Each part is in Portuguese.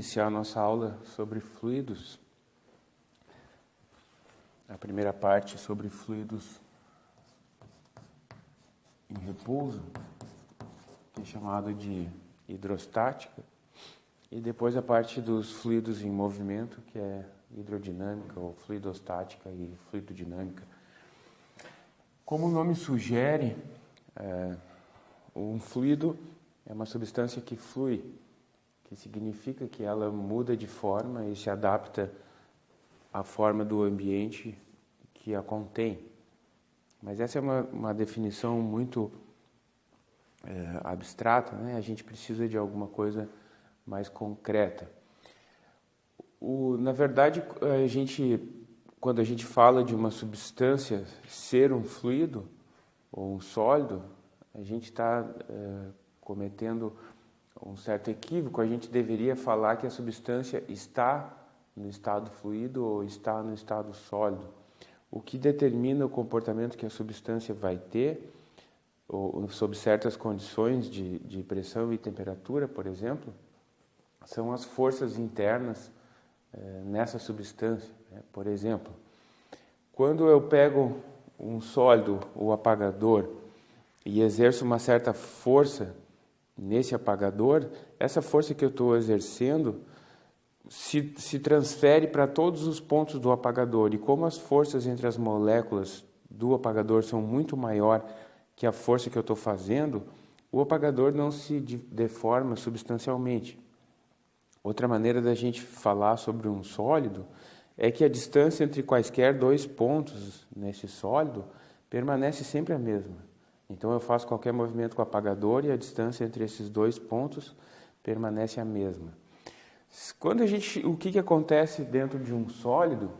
Iniciar a nossa aula sobre fluidos. A primeira parte sobre fluidos em repouso, que é chamado de hidrostática, e depois a parte dos fluidos em movimento, que é hidrodinâmica ou fluidostática e fluidodinâmica. Como o nome sugere, é, um fluido é uma substância que flui, que significa que ela muda de forma e se adapta à forma do ambiente que a contém. Mas essa é uma, uma definição muito é, abstrata, né? a gente precisa de alguma coisa mais concreta. O, na verdade, a gente, quando a gente fala de uma substância ser um fluido ou um sólido, a gente está é, cometendo um certo equívoco. A gente deveria falar que a substância está no estado fluido ou está no estado sólido. O que determina o comportamento que a substância vai ter, ou, sob certas condições de, de pressão e temperatura, por exemplo, são as forças internas é, nessa substância. Né? Por exemplo, quando eu pego um sólido, o apagador, e exerço uma certa força nesse apagador, essa força que eu estou exercendo se, se transfere para todos os pontos do apagador. E como as forças entre as moléculas do apagador são muito maior que a força que eu estou fazendo, o apagador não se deforma substancialmente. Outra maneira da gente falar sobre um sólido é que a distância entre quaisquer dois pontos nesse sólido permanece sempre a mesma. Então eu faço qualquer movimento com o apagador e a distância entre esses dois pontos permanece a mesma. Quando a gente, o que, que acontece dentro de um sólido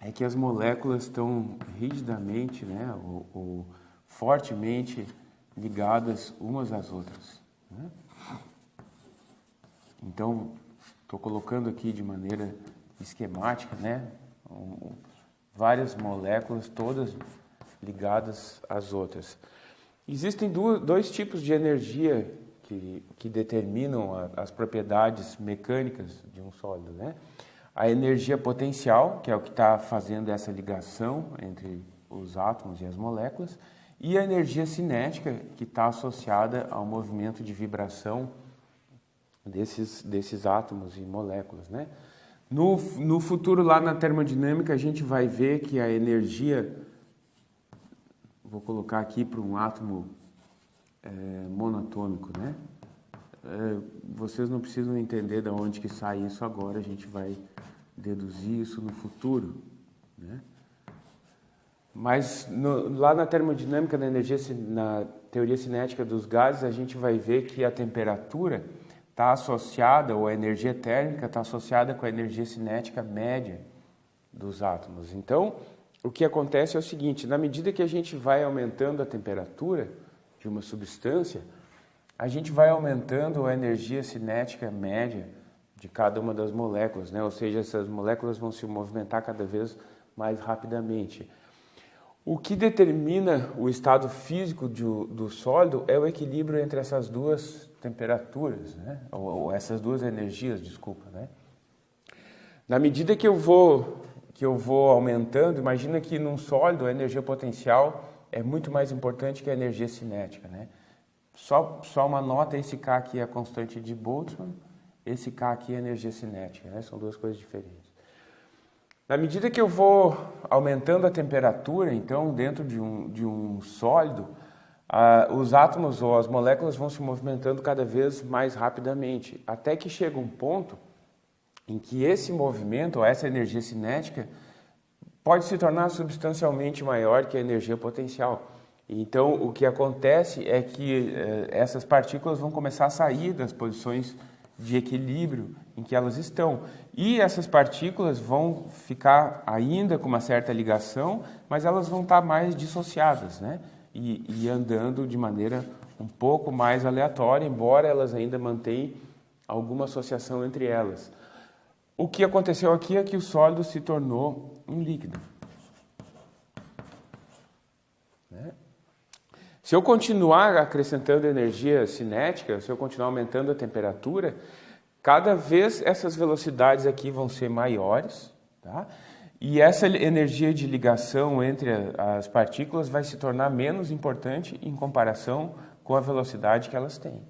é que as moléculas estão rigidamente, né, ou, ou fortemente ligadas umas às outras. Né? Então, estou colocando aqui de maneira esquemática, né? Várias moléculas, todas ligadas às outras. Existem dois tipos de energia que, que determinam a, as propriedades mecânicas de um sólido, né? A energia potencial, que é o que está fazendo essa ligação entre os átomos e as moléculas, e a energia cinética, que está associada ao movimento de vibração desses, desses átomos e moléculas. Né? No, no futuro, lá na termodinâmica, a gente vai ver que a energia, vou colocar aqui para um átomo é, monatômico, né? É, vocês não precisam entender de onde que sai isso agora, a gente vai deduzir isso no futuro, né? Mas no, lá na termodinâmica da energia, na teoria cinética dos gases, a gente vai ver que a temperatura está associada, ou a energia térmica está associada com a energia cinética média dos átomos. Então, o que acontece é o seguinte, na medida que a gente vai aumentando a temperatura de uma substância, a gente vai aumentando a energia cinética média de cada uma das moléculas, né? ou seja, essas moléculas vão se movimentar cada vez mais rapidamente. O que determina o estado físico do, do sólido é o equilíbrio entre essas duas temperaturas, né? ou, ou, essas duas energias, desculpa, né? Na medida que eu vou que eu vou aumentando, imagina que num sólido a energia potencial é muito mais importante que a energia cinética, né? Só só uma nota, esse K aqui é a constante de Boltzmann, esse K aqui é a energia cinética, né? São duas coisas diferentes. Na medida que eu vou aumentando a temperatura, então, dentro de um, de um sólido, ah, os átomos ou as moléculas vão se movimentando cada vez mais rapidamente, até que chega um ponto em que esse movimento, ou essa energia cinética, pode se tornar substancialmente maior que a energia potencial. Então, o que acontece é que eh, essas partículas vão começar a sair das posições de equilíbrio em que elas estão. E essas partículas vão ficar ainda com uma certa ligação, mas elas vão estar mais dissociadas, né? e, e andando de maneira um pouco mais aleatória, embora elas ainda mantenham alguma associação entre elas. O que aconteceu aqui é que o sólido se tornou um líquido. Né? Se eu continuar acrescentando energia cinética, se eu continuar aumentando a temperatura, cada vez essas velocidades aqui vão ser maiores, tá? E essa energia de ligação entre as partículas vai se tornar menos importante em comparação com a velocidade que elas têm.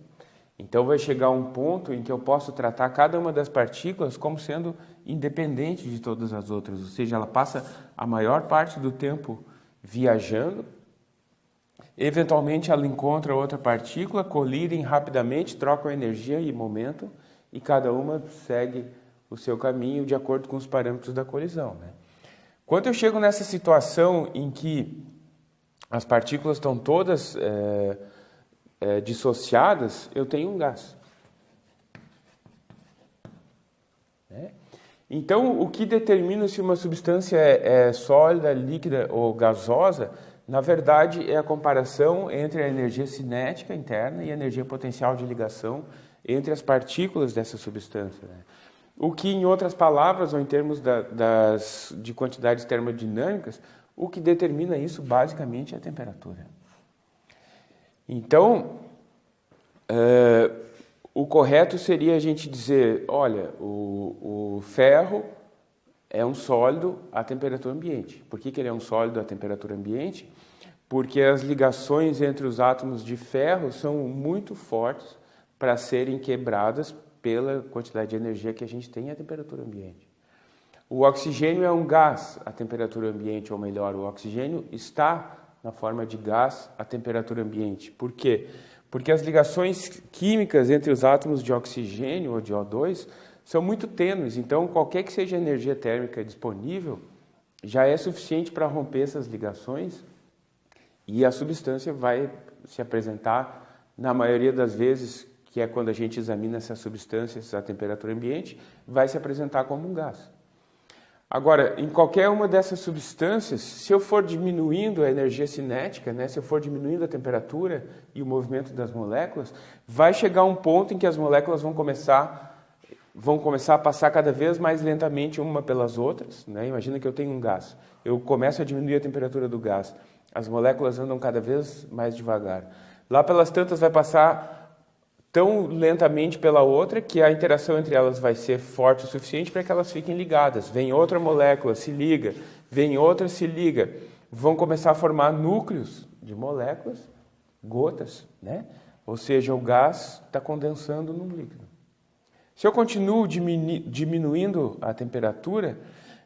Então vai chegar um ponto em que eu posso tratar cada uma das partículas como sendo independente de todas as outras, ou seja, ela passa a maior parte do tempo viajando, eventualmente ela encontra outra partícula, colidem rapidamente, trocam energia e momento, e cada uma segue o seu caminho de acordo com os parâmetros da colisão. Né? Quando eu chego nessa situação em que as partículas estão todas é, é, dissociadas, eu tenho um gás. Né? Então, o que determina se uma substância é, é sólida, líquida ou gasosa, na verdade, é a comparação entre a energia cinética interna e a energia potencial de ligação entre as partículas dessa substância. Né? O que, em outras palavras, ou em termos da, das, de quantidades termodinâmicas, o que determina isso basicamente é a temperatura. Então, uh, o correto seria a gente dizer, olha, o, o ferro é um sólido à temperatura ambiente. Por que, que ele é um sólido à temperatura ambiente? Porque as ligações entre os átomos de ferro são muito fortes para serem quebradas pela quantidade de energia que a gente tem à temperatura ambiente. O oxigênio é um gás à temperatura ambiente, ou melhor, o oxigênio está na forma de gás à temperatura ambiente. Por quê? Porque as ligações químicas entre os átomos de oxigênio ou de O2 são muito tênues, então qualquer que seja a energia térmica disponível já é suficiente para romper essas ligações e a substância vai se apresentar, na maioria das vezes, que é quando a gente examina essas substâncias à temperatura ambiente, vai se apresentar como um gás. Agora, em qualquer uma dessas substâncias, se eu for diminuindo a energia cinética, né, se eu for diminuindo a temperatura e o movimento das moléculas, vai chegar um ponto em que as moléculas vão começar vão começar a passar cada vez mais lentamente uma pelas outras. Né? Imagina que eu tenho um gás. Eu começo a diminuir a temperatura do gás. As moléculas andam cada vez mais devagar. Lá pelas tantas vai passar tão lentamente pela outra que a interação entre elas vai ser forte o suficiente para que elas fiquem ligadas. Vem outra molécula, se liga, vem outra, se liga. Vão começar a formar núcleos de moléculas, gotas, né? Ou seja, o gás está condensando no líquido. Se eu continuo diminu diminuindo a temperatura,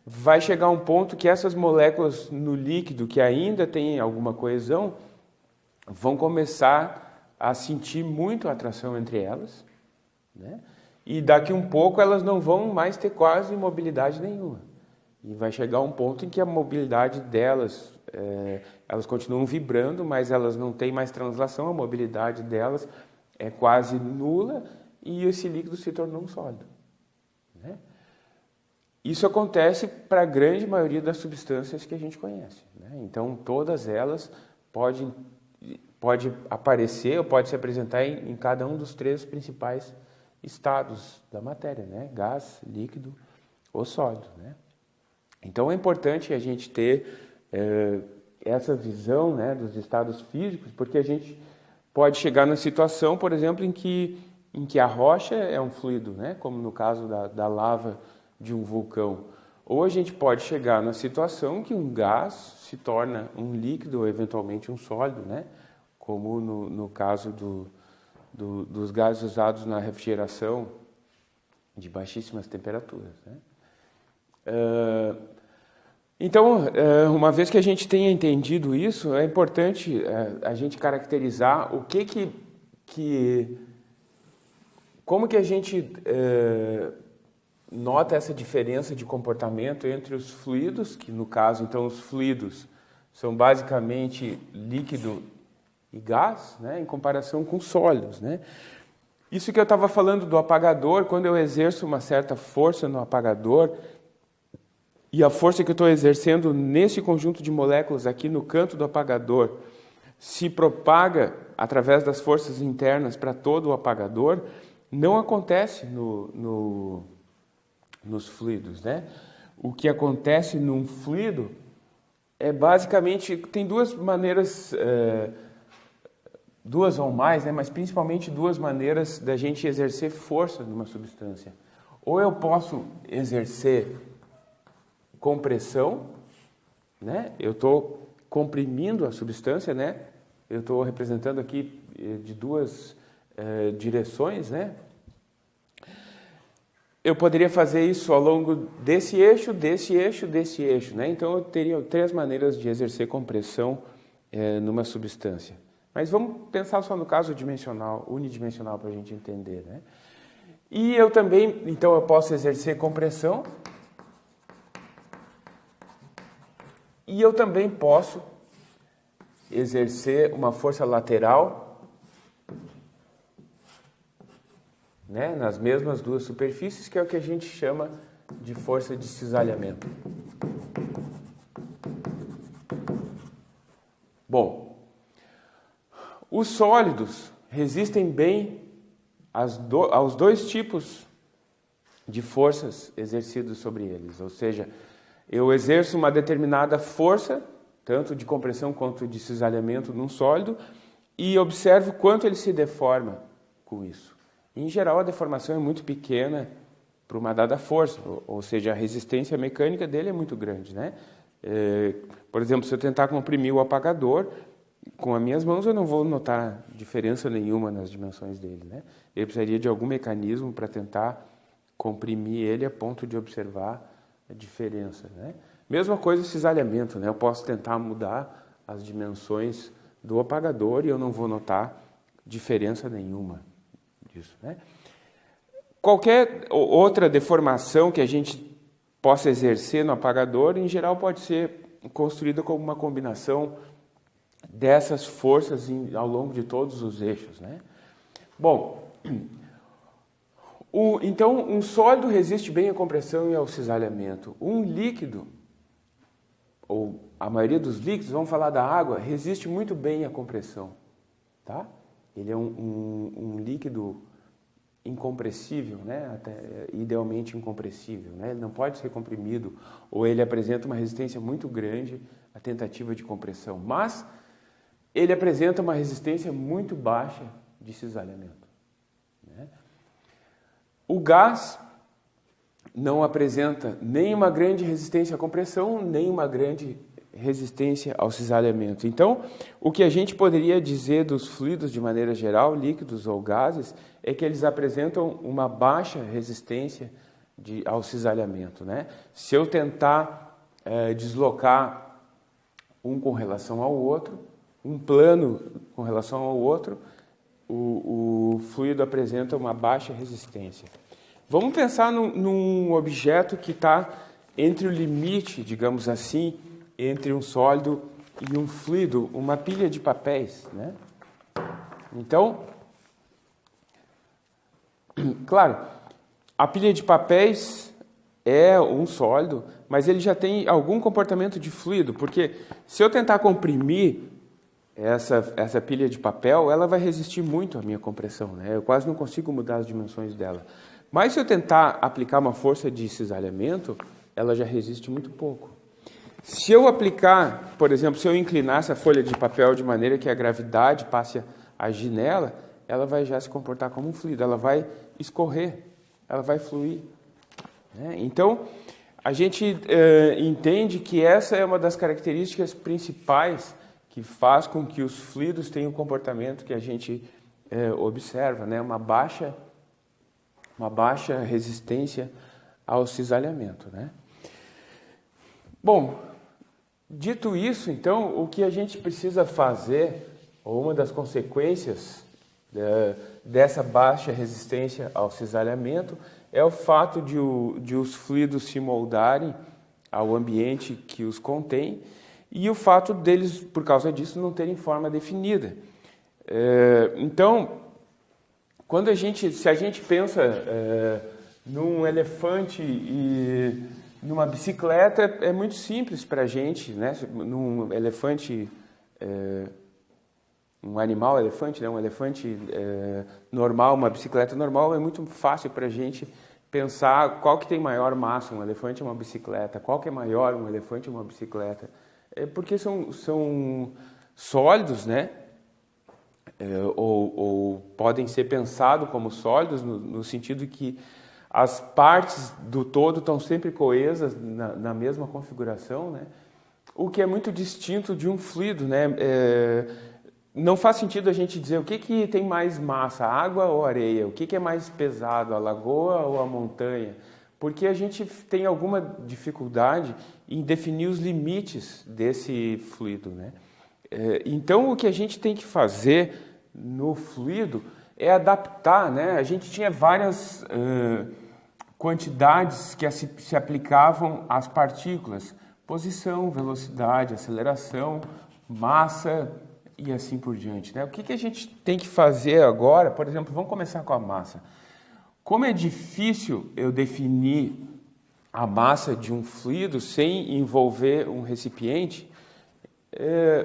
vai chegar um ponto que essas moléculas no líquido que ainda têm alguma coesão vão começar a sentir muito atração entre elas, né? e daqui um pouco elas não vão mais ter quase mobilidade nenhuma. E vai chegar um ponto em que a mobilidade delas, é, elas continuam vibrando, mas elas não têm mais translação, a mobilidade delas é quase nula e esse líquido se tornou um sólido. Né? Isso acontece para a grande maioria das substâncias que a gente conhece. Né? Então, todas elas podem pode aparecer ou pode se apresentar em, em, cada um dos três principais estados da matéria, né? Gás, líquido ou sólido, né? Então é importante a gente ter é, essa visão né, dos estados físicos, porque a gente pode chegar na situação, por exemplo, em que, em que a rocha é um fluido, né, como no caso da, da lava de um vulcão. Ou a gente pode chegar na situação que um gás se torna um líquido ou eventualmente um sólido, né? como no, no caso do, do, dos gases usados na refrigeração de baixíssimas temperaturas. Né? Uh, então, uh, uma vez que a gente tenha entendido isso, é importante uh, a gente caracterizar o que que, que como que a gente nota essa diferença de comportamento entre os fluidos, que no caso, então, os fluidos são basicamente líquido e gás, né, em comparação com sólidos. Né? Isso que eu estava falando do apagador, quando eu exerço uma certa força no apagador, e a força que eu estou exercendo nesse conjunto de moléculas aqui no canto do apagador se propaga através das forças internas para todo o apagador, não acontece no, no, nos fluidos. Né? O que acontece num fluido é basicamente, tem duas maneiras... É, duas ou mais, né, mas principalmente duas maneiras da gente exercer força numa substância. Ou eu posso exercer compressão, né? Eu estou comprimindo a substância, né? Eu estou representando aqui eh, de duas eh, direções, né? Eu poderia fazer isso ao longo desse eixo, desse eixo, desse eixo, né? Então eu teria três maneiras de exercer compressão eh, numa substância. Mas vamos pensar só no caso dimensional, unidimensional para a gente entender, né? E eu também, então eu posso exercer compressão. E eu também posso exercer uma força lateral né, nas mesmas duas superfícies, que é o que a gente chama de força de cisalhamento. Bom, os sólidos resistem bem do, aos dois tipos de forças exercidas sobre eles. Ou seja, eu exerço uma determinada força, tanto de compressão quanto de cisalhamento num sólido, e observo quanto ele se deforma com isso. Em geral, a deformação é muito pequena para uma dada força, ou seja, a resistência mecânica dele é muito grande. Né? É, por exemplo, se eu tentar comprimir o apagador, com as minhas mãos eu não vou notar diferença nenhuma nas dimensões dele. Né? Ele precisaria de algum mecanismo para tentar comprimir ele a ponto de observar a diferença. Né? Mesma coisa o cisalhamento, né? eu posso tentar mudar as dimensões do apagador e eu não vou notar diferença nenhuma disso. Né? Qualquer outra deformação que a gente possa exercer no apagador, em geral, pode ser construída como uma combinação dessas forças ao longo de todos os eixos. Né? Bom, o, então um sólido resiste bem à compressão e ao cisalhamento. Um líquido, ou a maioria dos líquidos, vamos falar da água, resiste muito bem à compressão. Tá? Ele é um, um, um líquido incompressível, né? Até, idealmente incompressível. Né? Ele não pode ser comprimido ou ele apresenta uma resistência muito grande à tentativa de compressão. Mas ele apresenta uma resistência muito baixa de cisalhamento. Né? O gás não apresenta nem uma grande resistência à compressão, nem uma grande resistência ao cisalhamento. Então, o que a gente poderia dizer dos fluidos de maneira geral, líquidos ou gases, é que eles apresentam uma baixa resistência de, ao cisalhamento. Né? Se eu tentar é, deslocar um com relação ao outro, um plano com relação ao outro, o, o fluido apresenta uma baixa resistência. Vamos pensar num, num objeto que está entre o limite, digamos assim, entre um sólido e um fluido, uma pilha de papéis. Né? Então, claro, a pilha de papéis é um sólido, mas ele já tem algum comportamento de fluido, porque se eu tentar comprimir essa, essa pilha de papel, ela vai resistir muito à minha compressão, né? Eu quase não consigo mudar as dimensões dela. Mas se eu tentar aplicar uma força de cisalhamento, ela já resiste muito pouco. Se eu aplicar, por exemplo, se eu inclinar essa folha de papel de maneira que a gravidade passe a agir nela, ela vai já se comportar como um fluido, ela vai escorrer, ela vai fluir. Né? Então, a gente eh, entende que essa é uma das características principais que faz com que os fluidos tenham o comportamento que a gente é, observa, né? uma, baixa, uma baixa resistência ao cisalhamento. Né? Bom, dito isso, então, o que a gente precisa fazer, ou uma das consequências é, dessa baixa resistência ao cisalhamento, é o fato de, o, de os fluidos se moldarem ao ambiente que os contém e o fato deles, por causa disso, não terem forma definida. É, então, quando a gente, se a gente pensa é, num elefante e numa bicicleta, é muito simples para a gente, né? Num elefante, é, um animal elefante, né? Um elefante é, normal, uma bicicleta normal, é muito fácil para a gente pensar qual que tem maior massa, um elefante ou uma bicicleta, qual que é maior, um elefante ou uma bicicleta é porque são, são sólidos, né? é, ou, ou, podem ser pensados como sólidos no, no, sentido que as partes do todo estão sempre coesas na, na mesma configuração, né? o que é muito distinto de um fluido. Né? É, não faz sentido a gente dizer o que, que tem mais massa, água ou areia, o que, que é mais pesado, a lagoa ou a montanha, porque a gente tem alguma dificuldade em definir os limites desse fluido. Né? É, então, o que a gente tem que fazer no fluido é adaptar. Né? A gente tinha várias uh, quantidades que se, aplicavam às partículas, posição, velocidade, aceleração, massa, e assim por diante. Né? O que, que a gente tem que fazer agora? Por exemplo, vamos começar com a massa. Como é difícil eu definir a massa de um fluido sem envolver um recipiente, é,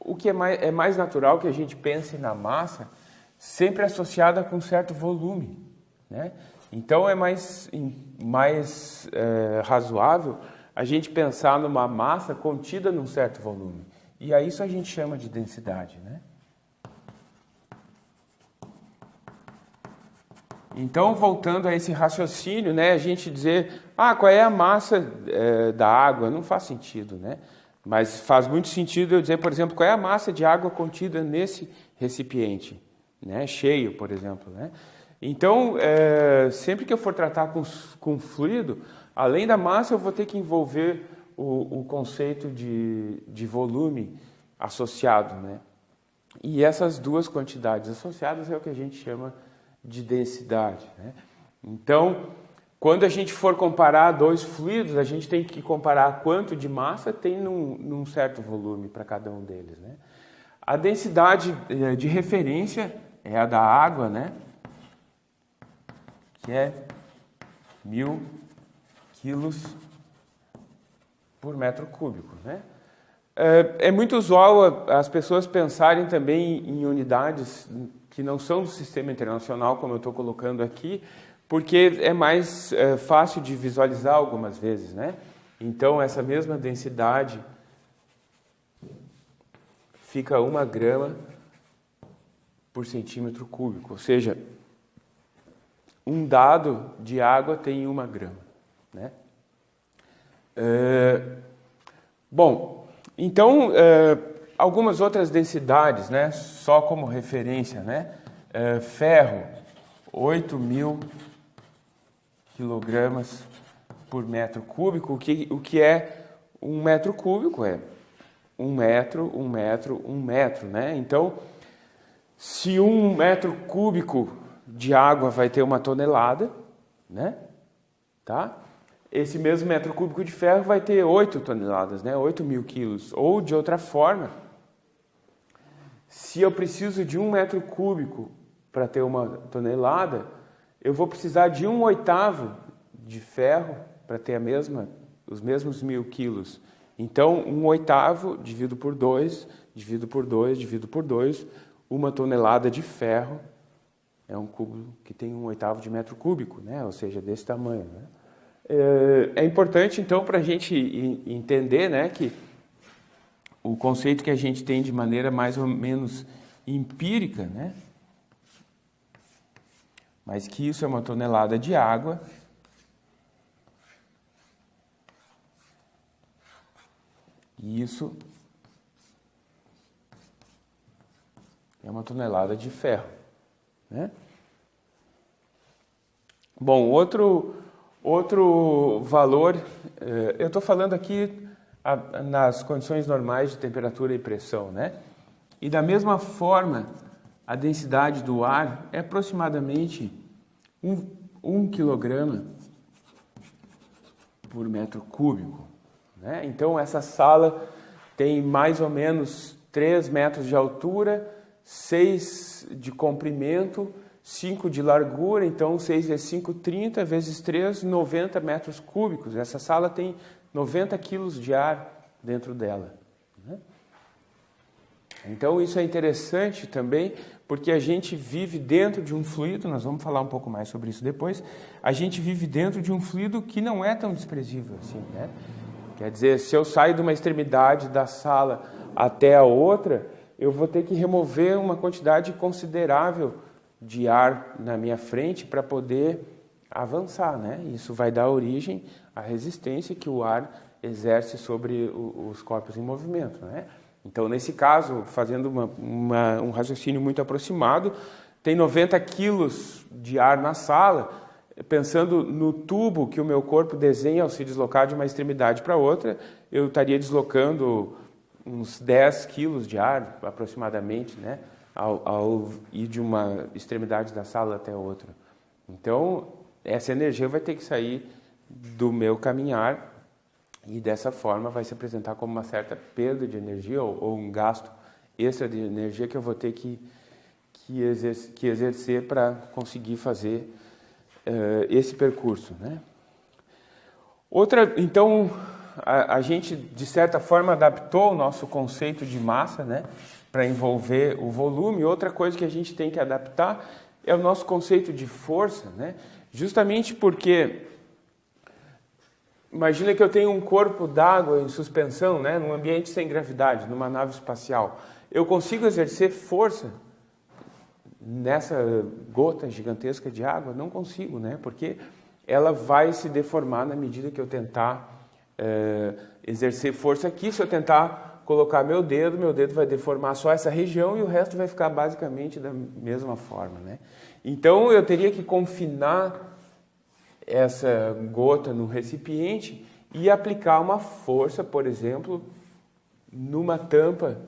o que é mais, é mais natural que a gente pense na massa sempre associada com um certo volume. Né? Então é mais, mais é, razoável a gente pensar numa massa contida num certo volume. E a isso a gente chama de densidade, né? Então, voltando a esse raciocínio, né, a gente dizer, ah, qual é a massa é, da água? Não faz sentido, né? Mas faz muito sentido eu dizer, por exemplo, qual é a massa de água contida nesse recipiente, né, cheio, por exemplo, né? Então, é, sempre que eu for tratar com, com fluido, além da massa, eu vou ter que envolver o, o conceito de, de volume associado, né? E essas duas quantidades associadas é o que a gente chama de densidade. Né? Então, quando a gente for comparar dois fluidos, a gente tem que comparar quanto de massa tem num, num certo volume para cada um deles. Né? A densidade eh, de referência é a da água, né? Que é mil quilos por metro cúbico. Né? É, é muito usual as pessoas pensarem também em unidades que não são do sistema internacional, como eu estou colocando aqui, porque é mais é, fácil de visualizar algumas vezes. Né? Então, essa mesma densidade fica uma grama por centímetro cúbico, ou seja, um dado de água tem uma grama. Né? É, bom, então, é, algumas outras densidades, né, só como referência, né? É, ferro, 8 mil quilogramas por metro cúbico, o que, o que é um metro cúbico? É um metro, um metro, um metro, né? Então, se um metro cúbico de água vai ter uma tonelada, né? Tá? esse mesmo metro cúbico de ferro vai ter 8 toneladas, né? 8 mil quilos. Ou, de outra forma, se eu preciso de um metro cúbico para ter uma tonelada, eu vou precisar de um oitavo de ferro para ter a mesma, os mesmos mil quilos. Então, um oitavo dividido por 2, dividido por 2, dividido por 2, uma tonelada de ferro é um cubo que tem um oitavo de metro cúbico, né? ou seja, desse tamanho. Né? É, é importante, então, para a gente entender né, que o conceito que a gente tem de maneira mais ou menos empírica, né, mas que isso é uma tonelada de água e isso é uma tonelada de ferro. Né? Bom, outro Outro valor, eh, eu estou falando aqui nas condições normais de temperatura e pressão, né? E da mesma forma, a densidade do ar é aproximadamente 1 um, um quilograma por metro cúbico. Né? Então, essa sala tem mais ou menos 3 metros de altura, 6 de comprimento 5 de largura, então 6 vezes 5, 30, vezes 3, 90 metros cúbicos. Essa sala tem 90 quilos de ar dentro dela. Né? Então isso é interessante também, porque a gente vive dentro de um fluido, nós vamos falar um pouco mais sobre isso depois, a gente vive dentro de um fluido que não é tão desprezível assim, né? Quer dizer, se eu saio de uma extremidade da sala até a outra, eu vou ter que remover uma quantidade considerável de ar na minha frente para poder avançar, né? Isso vai dar origem à resistência que o ar exerce sobre os corpos em movimento, né? Então, nesse caso, fazendo uma, uma, um raciocínio muito aproximado, tem 90 quilos de ar na sala, pensando no tubo que o meu corpo desenha ao se deslocar de uma extremidade para outra, eu estaria deslocando uns 10 quilos de ar, aproximadamente, né? Ao, ao ir de uma extremidade da sala até outra. Então, essa energia vai ter que sair do meu caminhar e dessa forma vai se apresentar como uma certa perda de energia ou, ou um gasto extra de energia que eu vou ter que, que, exercer, que exercer para conseguir fazer uh, esse percurso. Né? Outra, então, a, a, gente de certa forma adaptou o nosso conceito de massa né, para envolver o volume. Outra coisa que a gente tem que adaptar é o nosso conceito de força, né? justamente porque imagina que eu tenho um corpo d'água em suspensão, né, num ambiente sem gravidade, numa nave espacial. Eu consigo exercer força nessa gota gigantesca de água? Não consigo, né? Porque ela vai se deformar na medida que eu tentar é, exercer força aqui. Se eu tentar colocar meu dedo, meu dedo vai deformar só essa região e o resto vai ficar basicamente da mesma forma, né? Então eu teria que confinar essa gota no recipiente e aplicar uma força, por exemplo, numa tampa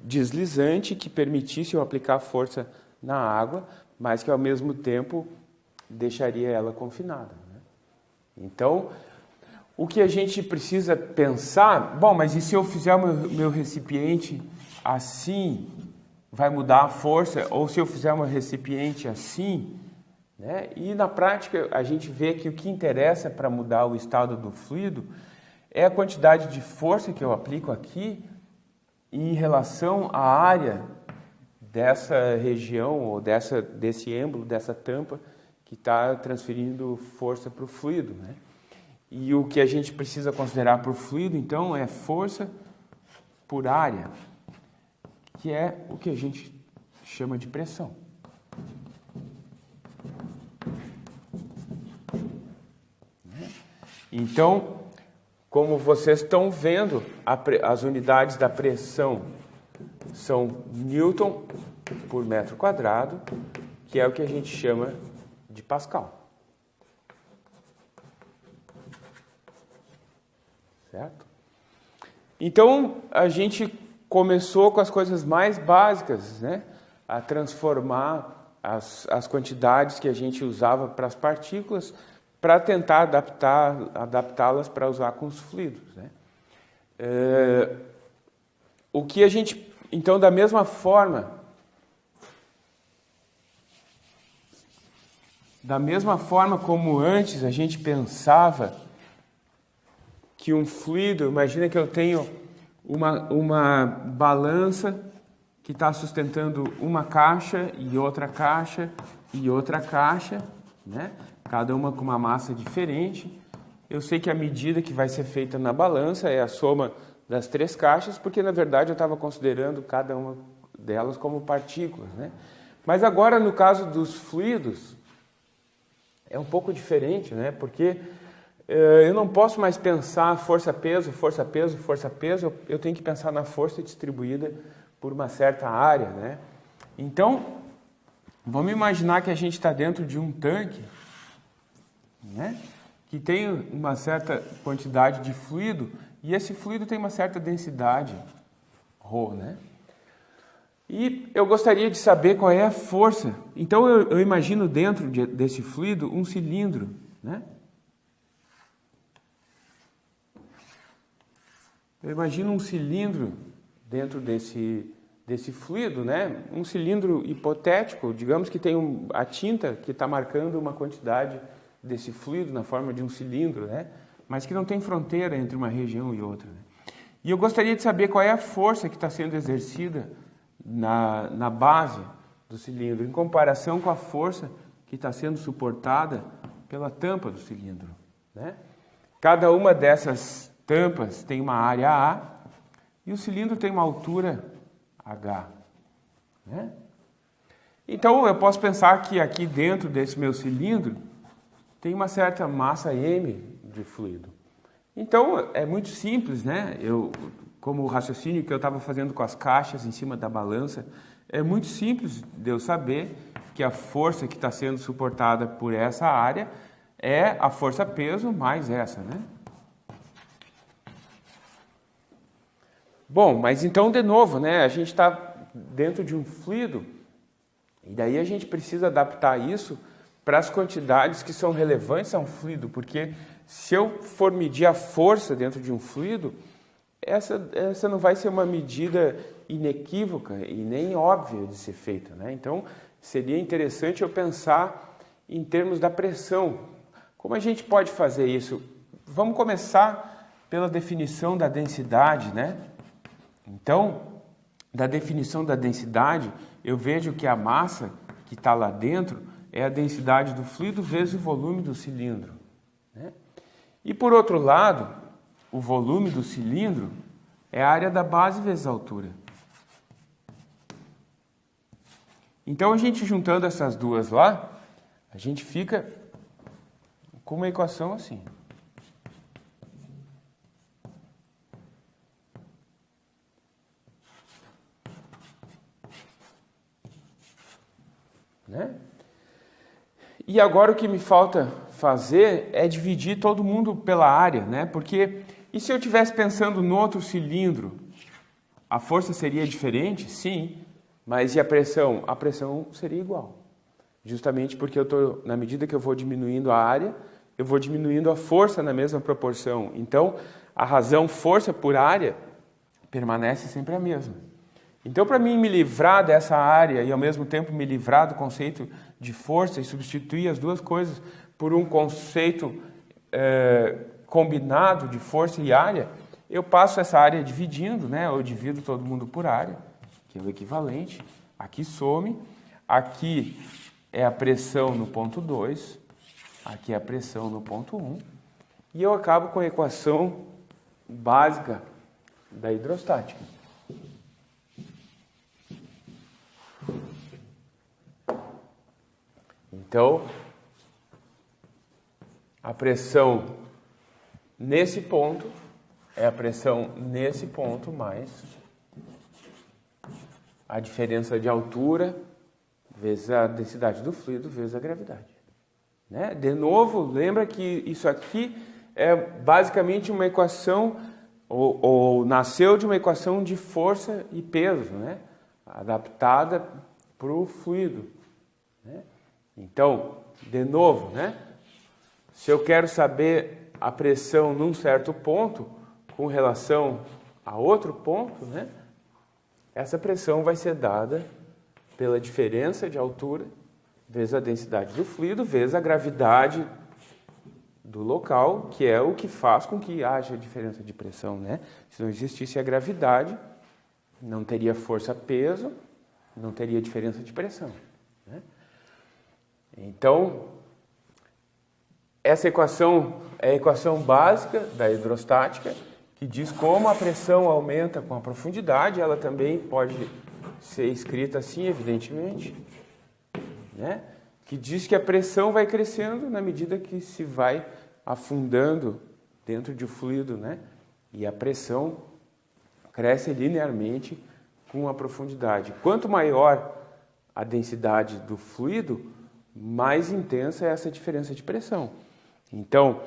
deslizante que permitisse eu aplicar força na água, mas que ao mesmo tempo deixaria ela confinada. Né? Então, o que a gente precisa pensar, bom, mas e se eu fizer meu, meu recipiente assim, vai mudar a força? Ou se eu fizer meu recipiente assim? Né? E na prática a gente vê que o que interessa para mudar o estado do fluido é a quantidade de força que eu aplico aqui em relação à área dessa região ou dessa, desse êmbolo, dessa tampa que está transferindo força para o fluido. Né? E o que a gente precisa considerar o fluido, então, é força por área, que é o que a gente chama de pressão. Então, como vocês estão vendo, as unidades da pressão são Newton por metro quadrado, que é o que a gente chama de Pascal. Certo? Então, a gente começou com as coisas mais básicas, né? A transformar as, as quantidades que a gente usava para as partículas para tentar adaptar, adaptá-las para usar com os fluidos. Né? É, o que a gente, então, da mesma forma, da mesma forma como antes a gente pensava que um fluido, imagina que eu tenho uma, uma balança que está sustentando uma caixa e outra caixa e outra caixa, né? cada uma com uma massa diferente. Eu sei que a medida que vai ser feita na balança é a soma das três caixas, porque na verdade eu estava considerando cada uma delas como partículas. Né? Mas agora, no caso dos fluidos, é um pouco diferente, né? porque eu não posso mais pensar força-peso, força-peso, força-peso, eu tenho que pensar na força distribuída por uma certa área. Né? Então, vamos imaginar que a gente está dentro de um tanque né? que tem uma certa quantidade de fluido e esse fluido tem uma certa densidade, ρ, né? E eu gostaria de saber qual é a força. Então eu, eu imagino dentro de, desse fluido um cilindro, né? Eu imagino um cilindro dentro desse, desse fluido, né? Um cilindro hipotético, digamos que tem um, a tinta que está marcando uma quantidade desse fluido na forma de um cilindro, né? mas que não tem fronteira entre uma região e outra. Né? E eu gostaria de saber qual é a força que está sendo exercida na, na base do cilindro, em comparação com a força que está sendo suportada pela tampa do cilindro. Né? Cada uma dessas tampas tem uma área A e o cilindro tem uma altura H. Né? Então eu posso pensar que aqui dentro desse meu cilindro tem uma certa massa M de fluido. Então é muito simples, né? Eu, como o raciocínio que eu estava fazendo com as caixas em cima da balança, é muito simples de eu saber que a força que está sendo suportada por essa área é a força-peso mais essa, né? Bom, mas então, de novo, né, a gente está dentro de um fluido e daí a gente precisa adaptar isso para as quantidades que são relevantes a um fluido, porque se eu for medir a força dentro de um fluido, essa, essa não vai ser uma medida inequívoca e nem óbvia de ser feita. Né? Então, seria interessante eu pensar em termos da pressão. Como a gente pode fazer isso? Vamos começar pela definição da densidade, né? Então, da definição da densidade, eu vejo que a massa que está lá dentro é a densidade do fluido vezes o volume do cilindro. Né? E por outro lado, o volume do cilindro é a área da base vezes a altura. Então, a gente juntando essas duas lá, a gente fica com uma equação assim. Né? E agora o que me falta fazer é dividir todo mundo pela área, né? Porque e se eu estivesse pensando no outro cilindro, a força seria diferente? Sim, mas e a pressão? A pressão seria igual. Justamente porque eu tô, na medida que eu vou diminuindo a área, eu vou diminuindo a força na mesma proporção. Então, a razão força por área permanece sempre a mesma. Então, para mim me livrar dessa área e ao mesmo tempo me livrar do conceito de força e substituir as duas coisas por um conceito é, combinado de força e área, eu passo essa área dividindo, né? eu divido todo mundo por área que é o equivalente. Aqui some, aqui é a pressão no ponto 2, aqui é a pressão no ponto 1, um, e eu acabo com a equação básica da hidrostática. Então, a pressão nesse ponto é a pressão nesse ponto mais a diferença de altura vezes a densidade do fluido vezes a gravidade. Né? De novo, lembra que isso aqui é basicamente uma equação, ou, ou nasceu de uma equação de força e peso, né? adaptada para o fluido. Né? Então, de novo, né? se eu quero saber a pressão num certo ponto com relação a outro ponto, né? Essa pressão vai ser dada pela diferença de altura vezes a densidade do fluido vezes a gravidade do local, que é o que faz com que haja diferença de pressão, né? Se não existisse a gravidade, não teria força-peso, não teria diferença de pressão. Então, essa equação é a equação básica da hidrostática que diz como a pressão aumenta com a profundidade, ela também pode ser escrita assim, evidentemente, né? que diz que a pressão vai crescendo na medida que se vai afundando dentro de um fluido, né? e a pressão cresce linearmente com a profundidade. Quanto maior a densidade do fluido, mais intensa é essa diferença de pressão. Então,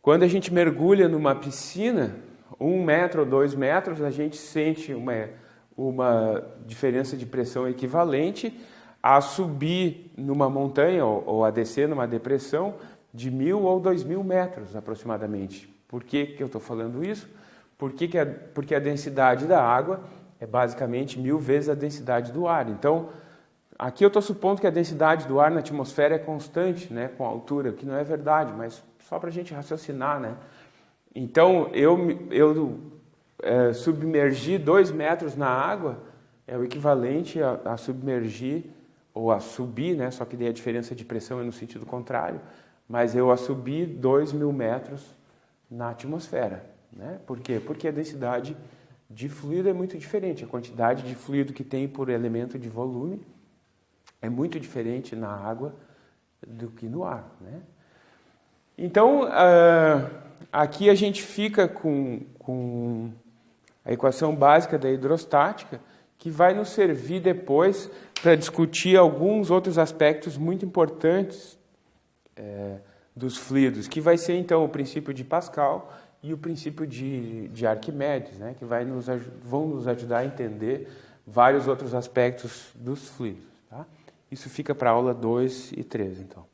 quando a gente mergulha numa piscina, um metro ou dois metros, a gente sente uma, uma diferença de pressão equivalente a subir numa montanha ou, ou a descer numa depressão de mil ou dois mil metros aproximadamente. Por que, que eu estou falando isso? Porque, que a, porque a densidade da água é basicamente mil vezes a densidade do ar. Então, aqui eu estou supondo que a densidade do ar na atmosfera é constante, né, com a altura, o que não é verdade, mas só para a gente raciocinar, né? Então, eu, eu é, submergir dois metros na água é o equivalente a, a, submergir ou a subir, né? só que daí a diferença de pressão é no sentido contrário, mas eu a subir dois mil metros na atmosfera. Né? Por quê? Porque a densidade de fluido é muito diferente. A quantidade de fluido que tem por elemento de volume é muito diferente na água do que no ar. Né? Então, uh, aqui a gente fica com, com a equação básica da hidrostática, que vai nos servir depois para discutir alguns outros aspectos muito importantes é, dos fluidos, que vai ser então o princípio de Pascal e o princípio de, de Arquimedes, né, que vai nos, vão nos ajudar a entender vários outros aspectos dos fluidos. Isso fica para aula 2 e 3, então.